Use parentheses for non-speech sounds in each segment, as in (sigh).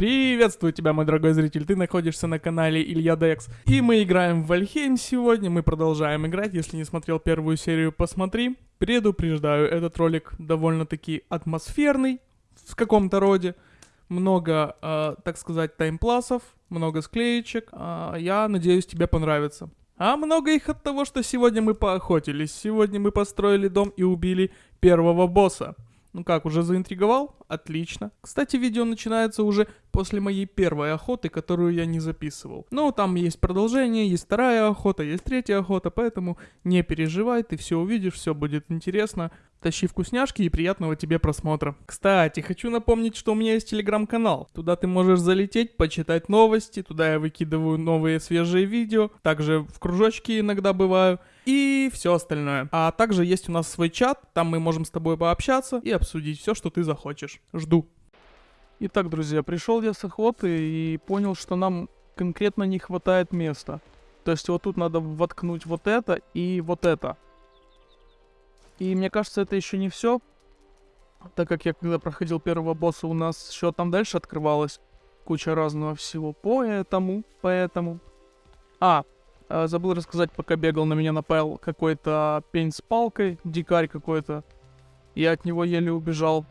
Приветствую тебя, мой дорогой зритель, ты находишься на канале Илья Декс. И мы играем в Вальхейм сегодня, мы продолжаем играть, если не смотрел первую серию, посмотри. Предупреждаю, этот ролик довольно-таки атмосферный, в каком-то роде. Много, э, так сказать, таймпласов, много склеечек. Э, я надеюсь, тебе понравится. А много их от того, что сегодня мы поохотились. Сегодня мы построили дом и убили первого босса. Ну как, уже заинтриговал? Отлично. Кстати, видео начинается уже после моей первой охоты, которую я не записывал. Ну, там есть продолжение, есть вторая охота, есть третья охота, поэтому не переживай, ты все увидишь, все будет интересно. Тащи вкусняшки и приятного тебе просмотра. Кстати, хочу напомнить, что у меня есть телеграм-канал. Туда ты можешь залететь, почитать новости, туда я выкидываю новые свежие видео, также в кружочке иногда бываю и все остальное. А также есть у нас свой чат, там мы можем с тобой пообщаться и обсудить все, что ты захочешь. Жду. Итак, друзья, пришел я с охоты и понял, что нам конкретно не хватает места. То есть вот тут надо воткнуть вот это и вот это. И мне кажется, это еще не все. Так как я когда проходил первого босса, у нас еще там дальше открывалась куча разного всего. Поэтому, поэтому... А, э, забыл рассказать, пока бегал, на меня напал какой-то пень с палкой, дикарь какой-то. Я от него еле убежал.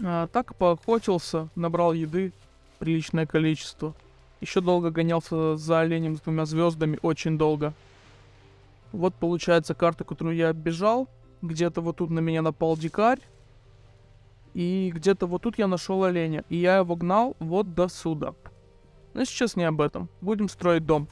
А, так поохотился, набрал еды, приличное количество. Еще долго гонялся за оленем с двумя звездами, очень долго. Вот получается карта, которую я оббежал. Где-то вот тут на меня напал дикарь. И где-то вот тут я нашел оленя. И я его гнал вот до сюда. Но сейчас не об этом. Будем строить дом.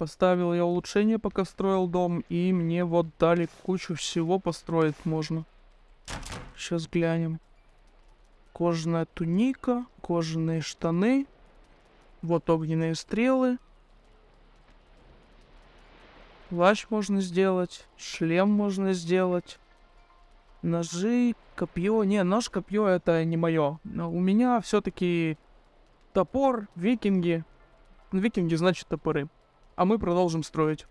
Поставил я улучшение, пока строил дом, и мне вот дали кучу всего построить можно. Сейчас глянем. Кожаная туника, кожаные штаны, вот огненные стрелы. Плащ можно сделать, шлем можно сделать. Ножи, копье. Не, нож, копье это не мое. Но у меня все-таки топор, викинги. Викинги значит топоры. А мы продолжим строить.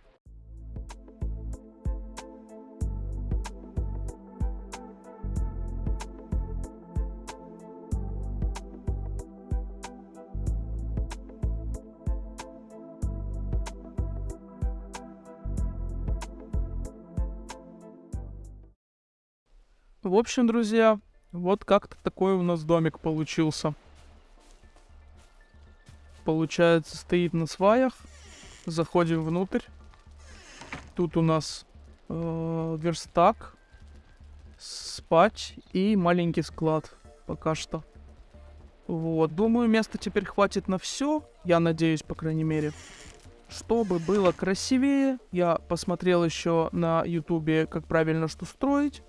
В общем, друзья, вот как-то такой у нас домик получился. Получается, стоит на сваях. Заходим внутрь. Тут у нас э, верстак, спать и маленький склад пока что. Вот, думаю, места теперь хватит на все. Я надеюсь, по крайней мере. Чтобы было красивее, я посмотрел еще на ютубе, как правильно что строить.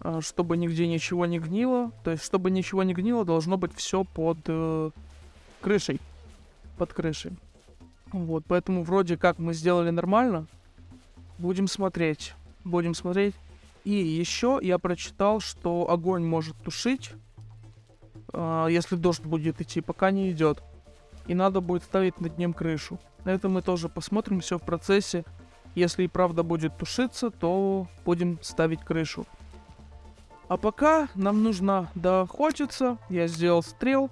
А, чтобы нигде ничего не гнило. То есть, чтобы ничего не гнило, должно быть все под э, крышей. Под крышей. Вот, поэтому вроде как мы сделали нормально. Будем смотреть. Будем смотреть. И еще я прочитал, что огонь может тушить, э, если дождь будет идти, пока не идет. И надо будет ставить над ним крышу. На это мы тоже посмотрим все в процессе. Если и правда будет тушиться, то будем ставить крышу. А пока нам нужно доохотиться. Я сделал стрел.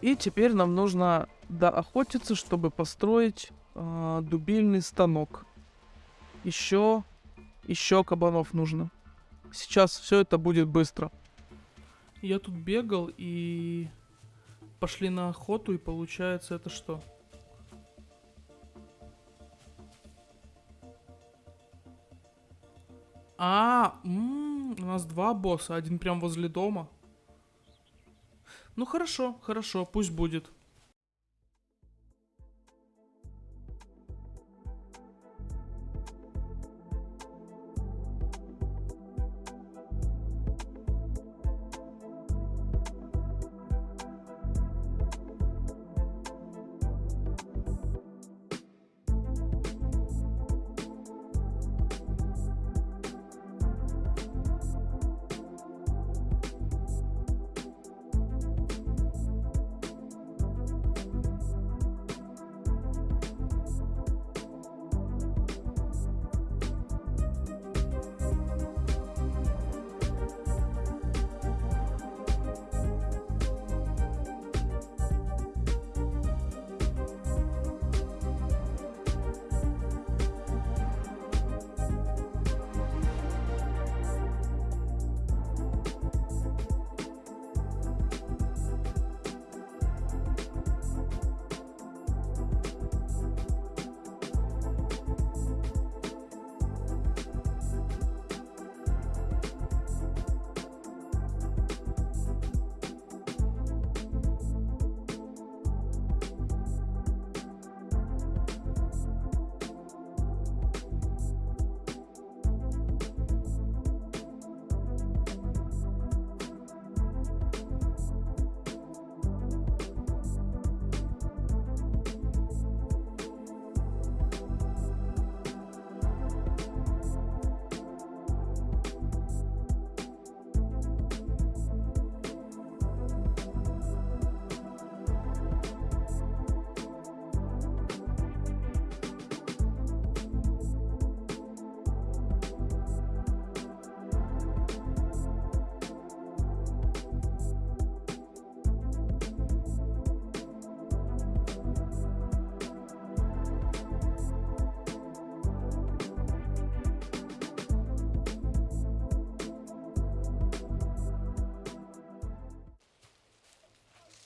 И теперь нам нужно доохотиться, чтобы построить э, дубильный станок. Еще, еще кабанов нужно. Сейчас все это будет быстро. Я тут бегал и пошли на охоту, и получается это что? А, м -м, у нас два босса, один прям возле дома. Ну хорошо, хорошо, пусть будет.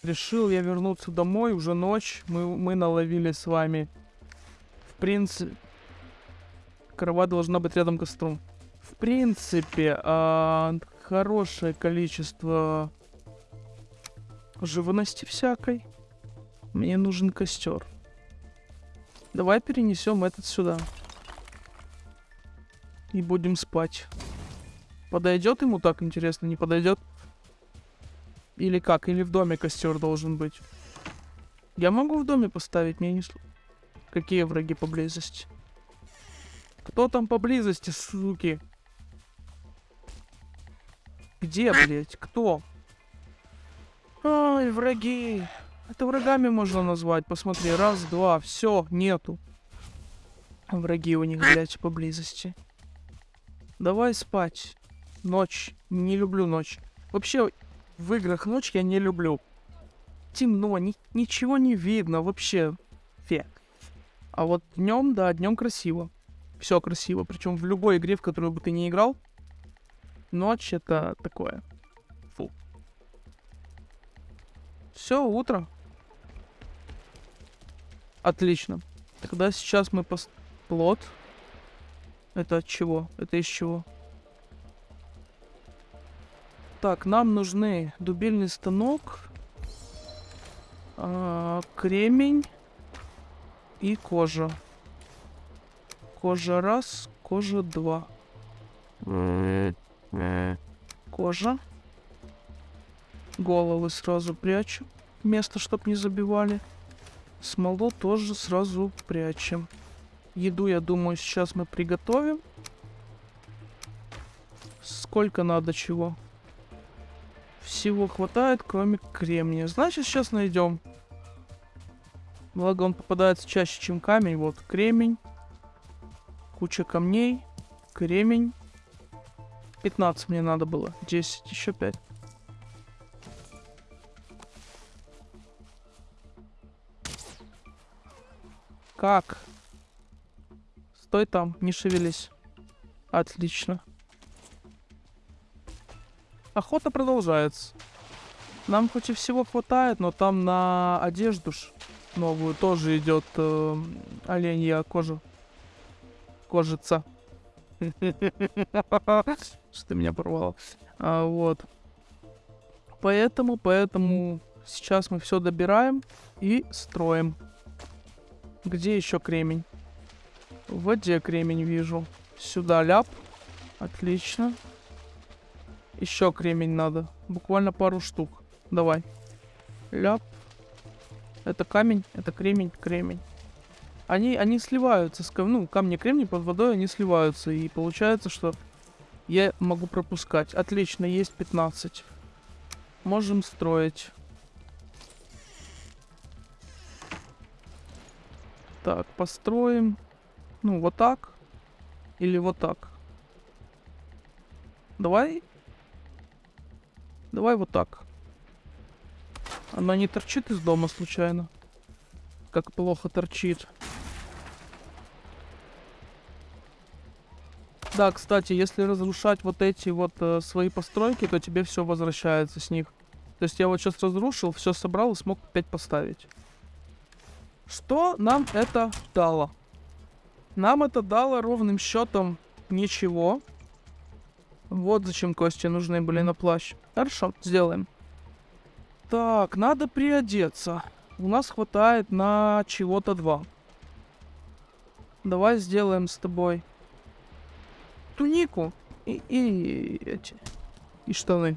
Решил я вернуться домой, уже ночь. Мы, мы наловили с вами. В принципе... Кровать должна быть рядом костром. В принципе, а, хорошее количество живности всякой. Мне нужен костер. Давай перенесем этот сюда. И будем спать. Подойдет ему так, интересно, не подойдет? Или как? Или в доме костер должен быть? Я могу в доме поставить, мне не... Какие враги поблизости? Кто там поблизости, суки? Где, блядь? Кто? Ай, враги. Это врагами можно назвать. Посмотри, раз, два, все, нету. Враги у них, блядь, поблизости. Давай спать. Ночь. Не люблю ночь. Вообще, в играх ночь я не люблю. Темно, ни ничего не видно, вообще. Фе. А вот днем, да, днем красиво. Все красиво. Причем в любой игре, в которую бы ты не играл, ночь это такое. Фу. Все, утро. Отлично. Тогда сейчас мы пос... Плод. Это от чего? Это из чего? Так, нам нужны дубильный станок, а, кремень и кожа. Кожа раз, кожа два. Кожа. Головы сразу прячу. Место, чтоб не забивали. Смолу тоже сразу прячем. Еду, я думаю, сейчас мы приготовим. Сколько надо чего? Всего хватает, кроме кремния. Значит, сейчас найдем. Благо он попадается чаще, чем камень. Вот, кремень. Куча камней. Кремень. 15 мне надо было. 10, еще 5. Как? Стой там, не шевелись. Отлично. Охота продолжается. Нам хоть и всего хватает, но там на одежду ж новую тоже идет э, оленья кожа. Кожица. (laughs) Что ты меня порвало. А, вот. Поэтому, поэтому сейчас мы все добираем и строим. Где еще кремень? В воде кремень вижу. Сюда ляп. Отлично. Еще кремень надо. Буквально пару штук. Давай. Ляп. Это камень, это кремень, кремень. Они, они сливаются. С, ну, камни кремний под водой, они сливаются. И получается, что я могу пропускать. Отлично, есть 15. Можем строить. Так, построим. Ну, вот так. Или вот так. Давай Давай вот так. Она не торчит из дома случайно? Как плохо торчит. Да, кстати, если разрушать вот эти вот э, свои постройки, то тебе все возвращается с них. То есть я вот сейчас разрушил, все собрал и смог опять поставить. Что нам это дало? Нам это дало ровным счетом ничего. Вот зачем кости нужны были на плащ. Хорошо, сделаем. Так, надо приодеться. У нас хватает на чего-то два. Давай сделаем с тобой тунику и, и эти и штаны.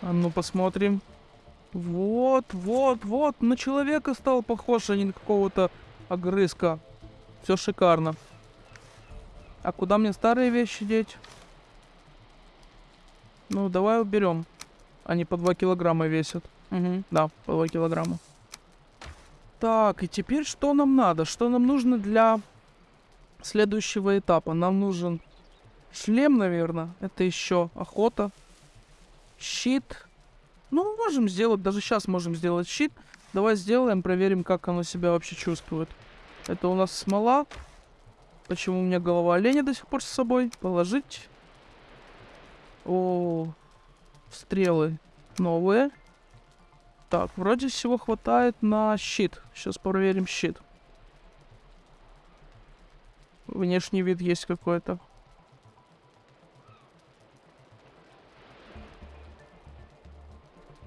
А ну посмотрим. Вот, вот, вот, на человека стал похож, а не на какого-то огрызка. Все шикарно. А куда мне старые вещи деть? Ну, давай уберем. Они по 2 килограмма весят. Угу, да, по 2 килограмма. Так, и теперь что нам надо? Что нам нужно для следующего этапа? Нам нужен шлем, наверное. Это еще охота. Щит. Ну, можем сделать, даже сейчас можем сделать щит. Давай сделаем, проверим, как оно себя вообще чувствует. Это у нас смола. Почему у меня голова оленя до сих пор с собой? Положить. О, стрелы новые. Так, вроде всего хватает на щит. Сейчас проверим щит. Внешний вид есть какой-то.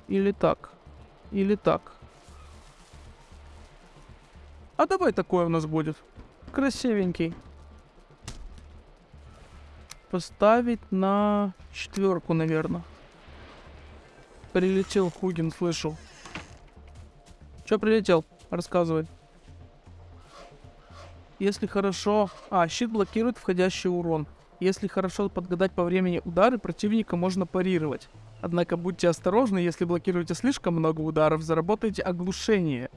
Или так. Или так. А давай такое у нас будет. Красивенький. Поставить на четверку, наверное. Прилетел Хугин, слышал. Чё прилетел? Рассказывай. Если хорошо... А, щит блокирует входящий урон. Если хорошо подгадать по времени удары, противника можно парировать. Однако будьте осторожны, если блокируете слишком много ударов, заработаете оглушение.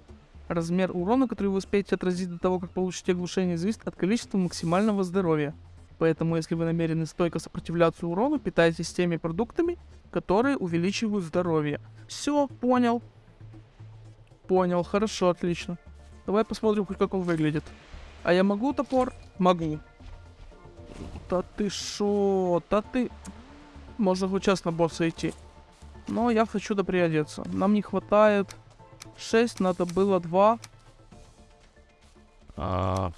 Размер урона, который вы успеете отразить до того, как получите оглушение, зависит от количества максимального здоровья. Поэтому, если вы намерены стойко сопротивляться урону, питайтесь теми продуктами, которые увеличивают здоровье. Все, понял. Понял, хорошо, отлично. Давай посмотрим, как он выглядит. А я могу топор? Могу. Да ты шо? Да ты... Можно хоть час на босса идти. Но я хочу доприодеться. Нам не хватает 6, надо было 2. А,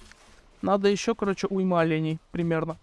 Надо еще, короче, уйма оленей примерно.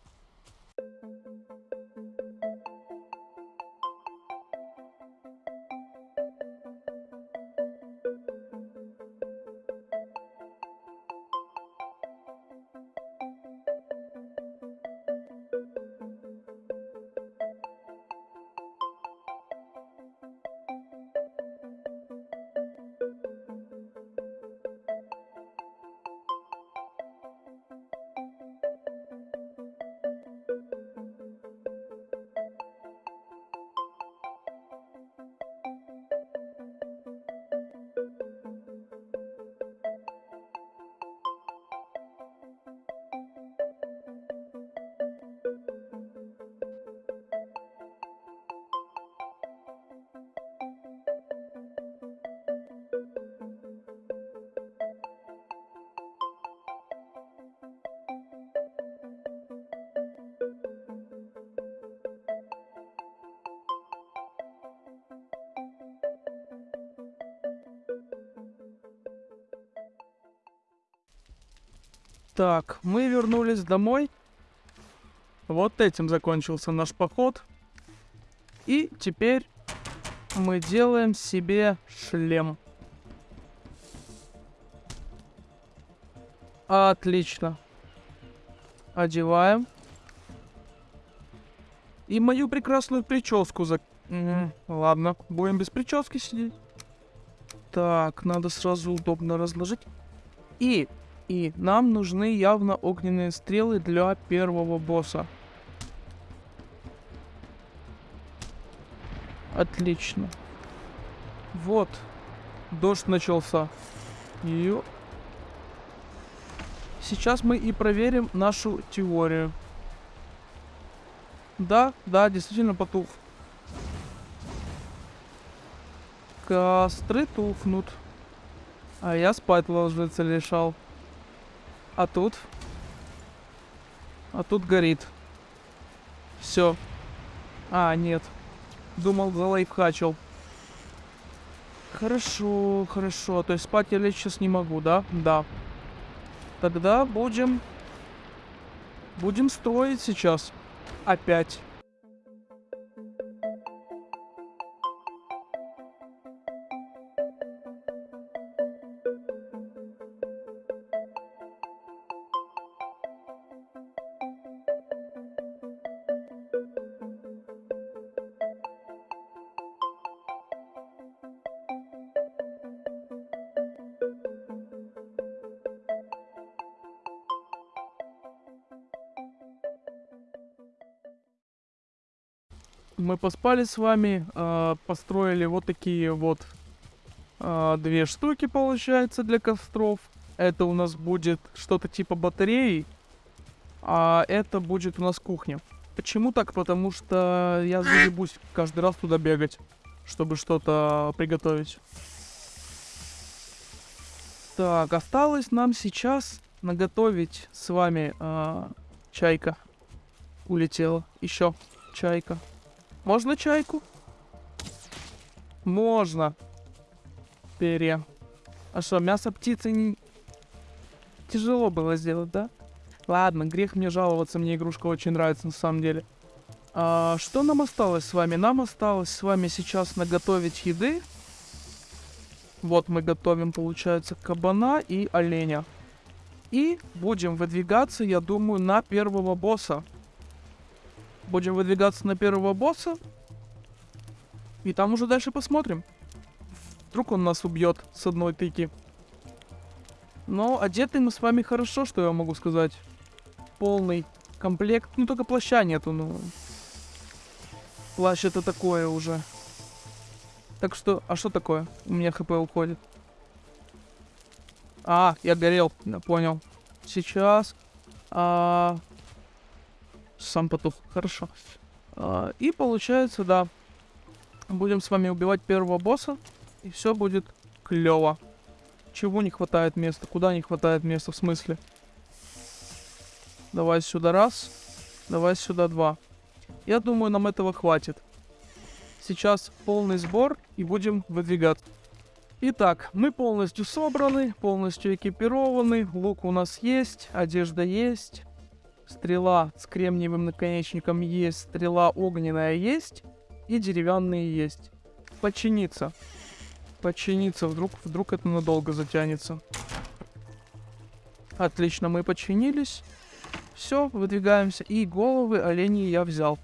Так, мы вернулись домой. Вот этим закончился наш поход. И теперь мы делаем себе шлем. Отлично. Одеваем. И мою прекрасную прическу за... Ладно, будем без прически сидеть. Так, надо сразу удобно разложить. И и нам нужны явно огненные стрелы для первого босса. Отлично. Вот. Дождь начался. Ё. Сейчас мы и проверим нашу теорию. Да, да, действительно потух. Костры тухнут. А я спать ложиться решал. А тут? А тут горит. Все. А, нет. Думал, залайфхачил. Хорошо, хорошо. То есть спать я лечь сейчас не могу, да? Да. Тогда будем... Будем строить сейчас. Опять. Поспали с вами, а, построили вот такие вот а, две штуки, получается, для костров. Это у нас будет что-то типа батареи, а это будет у нас кухня. Почему так? Потому что я заебусь каждый раз туда бегать, чтобы что-то приготовить. Так, осталось нам сейчас наготовить с вами а, чайка. Улетела. Еще чайка. Можно чайку? Можно. Перья. А что, мясо птицы не... Тяжело было сделать, да? Ладно, грех мне жаловаться, мне игрушка очень нравится на самом деле. А, что нам осталось с вами? Нам осталось с вами сейчас наготовить еды. Вот мы готовим, получается, кабана и оленя. И будем выдвигаться, я думаю, на первого босса. Будем выдвигаться на первого босса. И там уже дальше посмотрим. Вдруг он нас убьет с одной тыки. Но одеты мы с вами хорошо, что я могу сказать. Полный комплект. Ну, только плаща нету, ну. Плащ это такое уже. Так что, а что такое? У меня хп уходит. А, я горел, понял. Сейчас. А, сам потух, хорошо. А, и получается, да, будем с вами убивать первого босса, и все будет клево. Чего не хватает места? Куда не хватает места? В смысле? Давай сюда раз. Давай сюда два. Я думаю, нам этого хватит. Сейчас полный сбор и будем выдвигаться. Итак, мы полностью собраны, полностью экипированы. Лук у нас есть, одежда есть. Стрела с кремниевым наконечником есть, стрела огненная есть. И деревянные есть. Починиться. Починиться, вдруг, вдруг это надолго затянется. Отлично, мы починились. Все, выдвигаемся. И головы оленей я взял.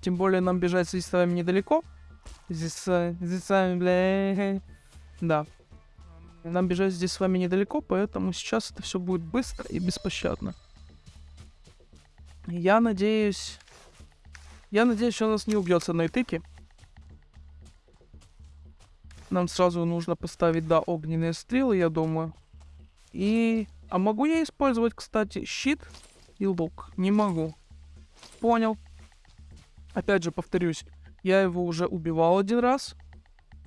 Тем более нам бежать здесь с вами недалеко. Здесь, здесь с вами, бля... Да. Нам бежать здесь с вами недалеко, поэтому сейчас это все будет быстро и беспощадно. Я надеюсь... Я надеюсь, что он нас не убьет с одной. Нам сразу нужно поставить, да, огненные стрелы, я думаю. И... А могу я использовать, кстати, щит и лук? Не могу. Понял. Опять же, повторюсь, я его уже убивал один раз.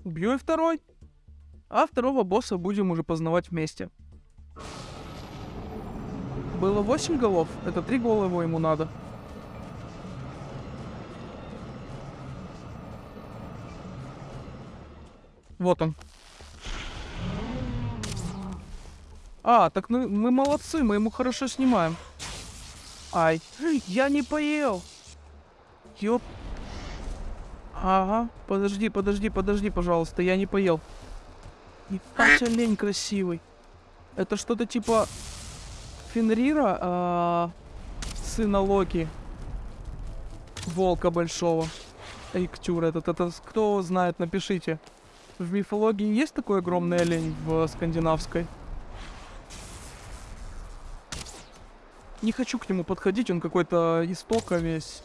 Убью и второй. А второго босса будем уже познавать вместе. Было 8 голов. Это 3 головы ему надо. Вот он. А, так мы, мы молодцы, мы ему хорошо снимаем. Ай, я не поел. Ёп. Ага, подожди, подожди, подожди, пожалуйста, я не поел. Ебать, олень красивый. Это что-то типа Фенрира, а, сына Локи. Волка большого. Эйктюр этот, это кто знает, напишите. В мифологии есть такой огромный олень в скандинавской? Не хочу к нему подходить, он какой-то истока весь.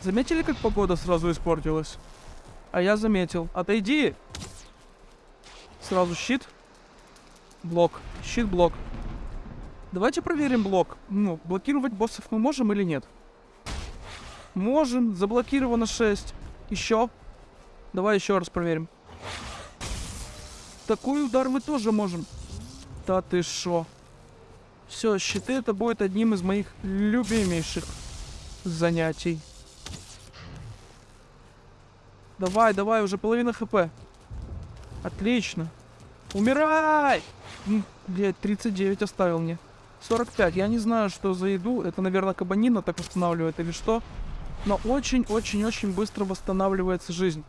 Заметили, как погода сразу испортилась? А я заметил. Отойди! Сразу щит. Блок. Щит, блок. Давайте проверим блок. Ну, блокировать боссов мы можем или нет? Можем. Заблокировано 6. Еще. Давай еще раз проверим. Такой удар мы тоже можем. Да ты шо. Все, щиты это будет одним из моих любимейших занятий. Давай, давай, уже половина хп. Отлично. Умирай! Блять, 39 оставил мне. 45. Я не знаю, что за еду. Это, наверное, кабанина так восстанавливает или что. Но очень-очень-очень быстро восстанавливается жизнь.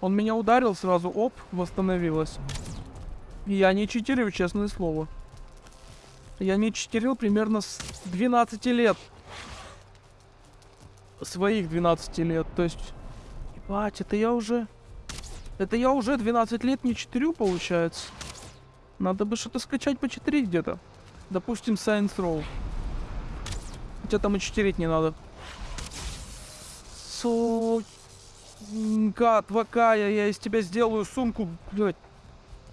Он меня ударил сразу, оп, восстановилась. Я не читерю, честное слово. Я не читерил примерно с 12 лет. Своих 12 лет. То есть Ебать, это я уже... Это я уже 12 лет не читерю, получается. Надо бы что-то скачать по 4 где-то. Допустим, Science Row. Хотя там и читерить не надо. Сука твакая, я из тебя сделаю сумку, блядь.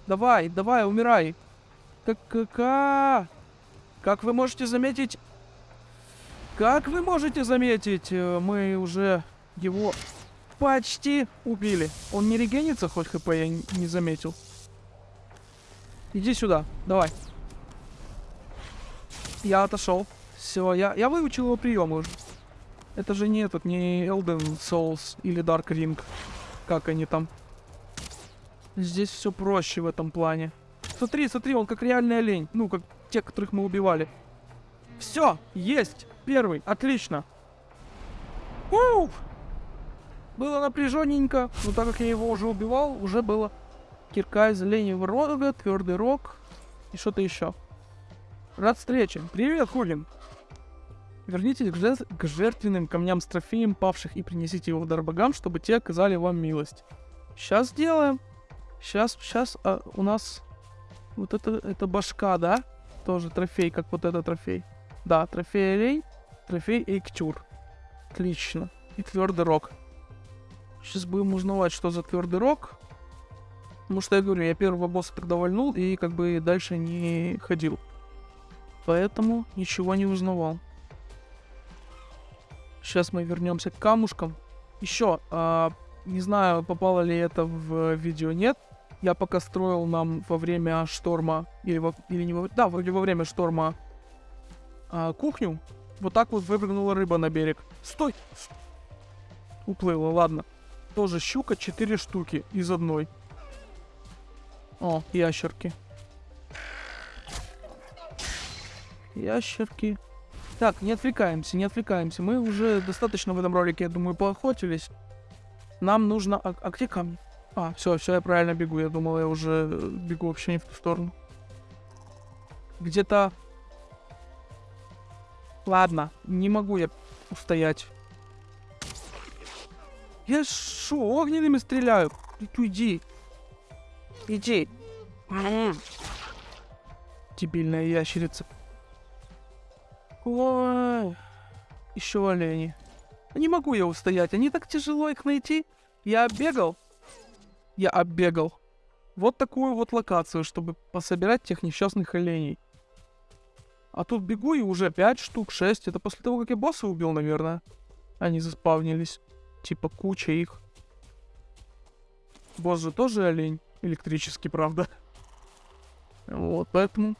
Давай, давай, умирай. Как, как, как вы можете заметить... Как вы можете заметить, э, мы уже его Почти убили. Он не регенится, хоть хп я не заметил. Иди сюда, давай. Я отошел. Все, я, я выучил его приемы уже. Это же не этот, не Elden Souls или Dark Ring. Как они там. Здесь все проще в этом плане. Смотри, смотри, он как реальный олень. Ну, как те, которых мы убивали. Все, есть. Первый, отлично. Уф! Было напряженненько, но так как я его уже убивал, уже было кирка из оленевого рога, твердый рог и что-то еще. Рад встрече. Привет, Хулин. Вернитесь к, жертв- к жертвенным камням с трофеем павших и принесите его в дар богам, чтобы те оказали вам милость. Сейчас сделаем. Сейчас, сейчас у нас вот это, это башка, да? Тоже трофей, как вот этот трофей. Да, трофей олень, трофей эйктюр. Отлично. И твердый рог. Сейчас будем узнавать, что за твердый рог. Потому что я говорю, я первого босса тогда вальнул и как бы дальше не ходил. Поэтому ничего не узнавал. Сейчас мы вернемся к камушкам. Еще, а, не знаю, попало ли это в видео, нет. Я пока строил нам во время шторма, или, во, или не во, да, вроде во время шторма а, кухню. Вот так вот выпрыгнула рыба на берег. Стой! Уплыла, ладно. Тоже щука, 4 штуки из одной. О, ящерки. Ящерки. Так, не отвлекаемся, не отвлекаемся. Мы уже достаточно в этом ролике, я думаю, поохотились. Нам нужно... А, а где камни? А, все, все, я правильно бегу. Я думал, я уже э, бегу вообще не в ту сторону. Где-то... Ладно, не могу я устоять. Я шо, огненными стреляю? Иди. Иди. Дебильная ящерица. Ой. Еще олени. Не могу я устоять. Они так тяжело их найти. Я оббегал. Я оббегал. Вот такую вот локацию, чтобы пособирать тех несчастных оленей. А тут бегу и уже 5 штук, 6. Это после того, как я босса убил, наверное. Они заспавнились. Типа куча их. Босс же тоже олень. Электрический, правда. Вот, поэтому...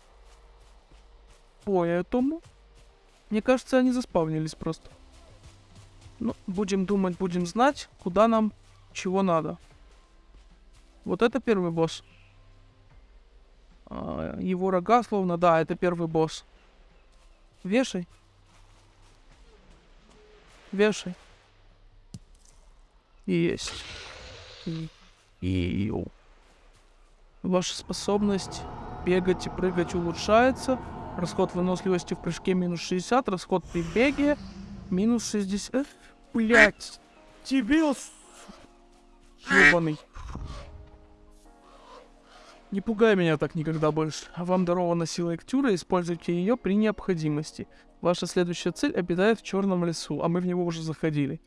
Поэтому... Мне кажется, они заспавнились просто. Ну, будем думать, будем знать, куда нам чего надо. Вот это первый босс. А, его рога словно, да, это первый босс. Вешай. Вешай. Есть. И, и, Ваша способность бегать и прыгать улучшается. Расход выносливости в прыжке минус 60, расход при беге минус 60. Блять, дебил, ебаный. Не пугай меня так никогда больше. Вам дарована сила Эктюра, используйте ее при необходимости. Ваша следующая цель обитает в черном лесу, а мы в него уже заходили.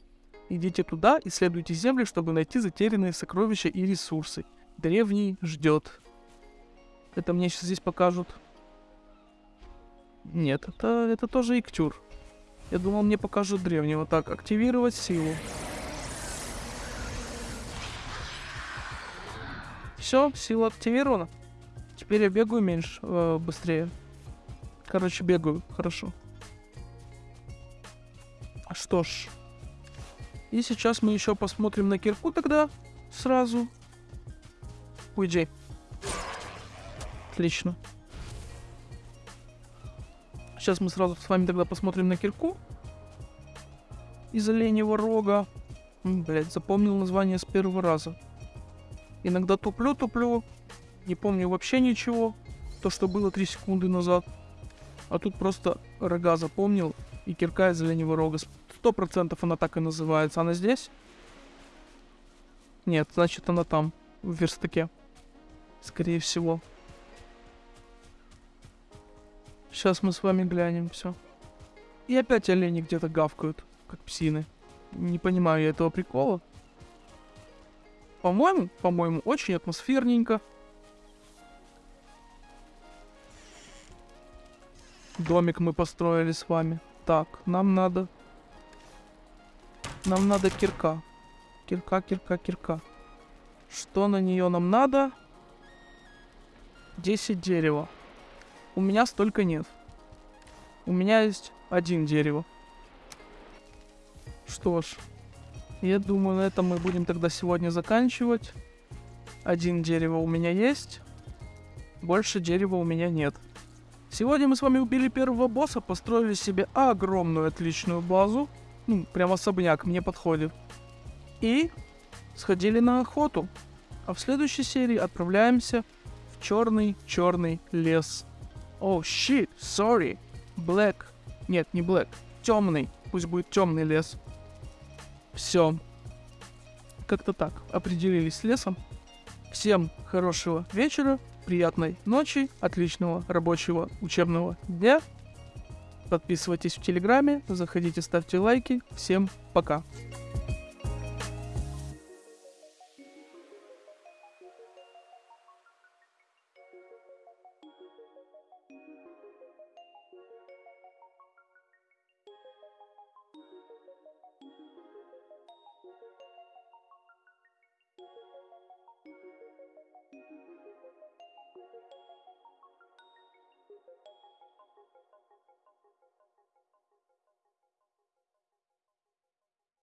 Идите туда, исследуйте земли, чтобы найти затерянные сокровища и ресурсы. Древний ждет. Это мне сейчас здесь покажут. Нет, это, это тоже Иктюр. Я думал, мне покажут древнего. Так, активировать силу. Все, сила активирована. Теперь я бегаю меньше, э, быстрее. Короче, бегаю, хорошо. Что ж. И сейчас мы еще посмотрим на кирку тогда. Сразу. Уйди. Отлично. Сейчас мы сразу с вами тогда посмотрим на кирку. Из оленевого рога. Блять, запомнил название с первого раза. Иногда туплю-туплю. Не помню вообще ничего. То, что было 3 секунды назад. А тут просто рога запомнил. И кирка из оленевого рога. Сто процентов она так и называется. Она здесь? Нет, значит она там. В верстаке. Скорее всего. Сейчас мы с вами глянем все. И опять олени где-то гавкают, как псины. Не понимаю я этого прикола. По-моему, по-моему, очень атмосферненько. Домик мы построили с вами. Так, нам надо... Нам надо кирка. Кирка, кирка, кирка. Что на нее нам надо? 10 дерева. У меня столько нет. У меня есть один дерево. Что ж, я думаю, на этом мы будем тогда сегодня заканчивать. Один дерево у меня есть. Больше дерева у меня нет. Сегодня мы с вами убили первого босса, построили себе огромную отличную базу. Ну, прям особняк мне подходит. И сходили на охоту. А в следующей серии отправляемся в черный-черный лес. О, oh, shit, sorry. Black. Нет, не black. Темный. Пусть будет темный лес. Все. Как-то так. Определились с лесом. Всем хорошего вечера, приятной ночи, отличного рабочего учебного дня. Подписывайтесь в Телеграме, заходите, ставьте лайки. Всем пока.